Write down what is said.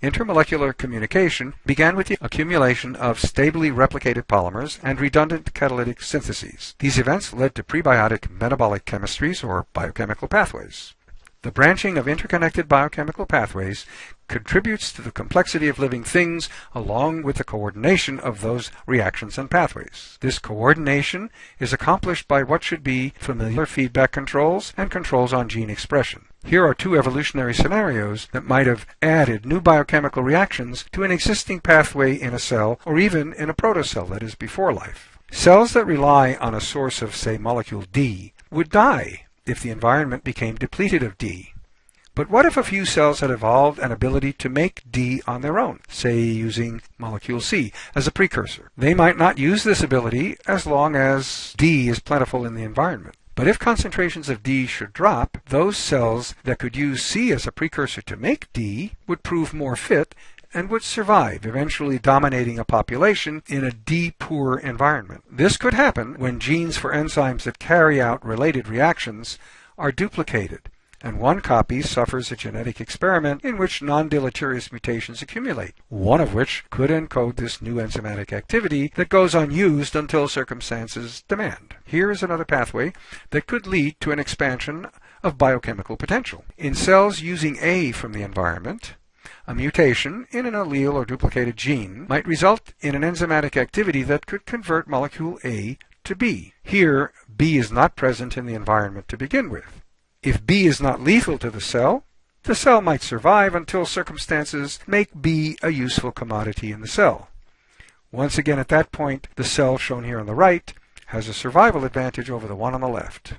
Intermolecular communication began with the accumulation of stably replicated polymers and redundant catalytic syntheses. These events led to prebiotic metabolic chemistries or biochemical pathways. The branching of interconnected biochemical pathways contributes to the complexity of living things along with the coordination of those reactions and pathways. This coordination is accomplished by what should be familiar feedback controls and controls on gene expression. Here are two evolutionary scenarios that might have added new biochemical reactions to an existing pathway in a cell or even in a protocell that is before life. Cells that rely on a source of, say, molecule D would die if the environment became depleted of D. But what if a few cells had evolved an ability to make D on their own, say using molecule C as a precursor? They might not use this ability as long as D is plentiful in the environment. But if concentrations of D should drop, those cells that could use C as a precursor to make D would prove more fit and would survive, eventually dominating a population in a D-poor environment. This could happen when genes for enzymes that carry out related reactions are duplicated, and one copy suffers a genetic experiment in which non-deleterious mutations accumulate, one of which could encode this new enzymatic activity that goes unused until circumstances demand. Here is another pathway that could lead to an expansion of biochemical potential. In cells using A from the environment, a mutation in an allele or duplicated gene might result in an enzymatic activity that could convert molecule A to B. Here, B is not present in the environment to begin with. If B is not lethal to the cell, the cell might survive until circumstances make B a useful commodity in the cell. Once again at that point, the cell shown here on the right has a survival advantage over the one on the left.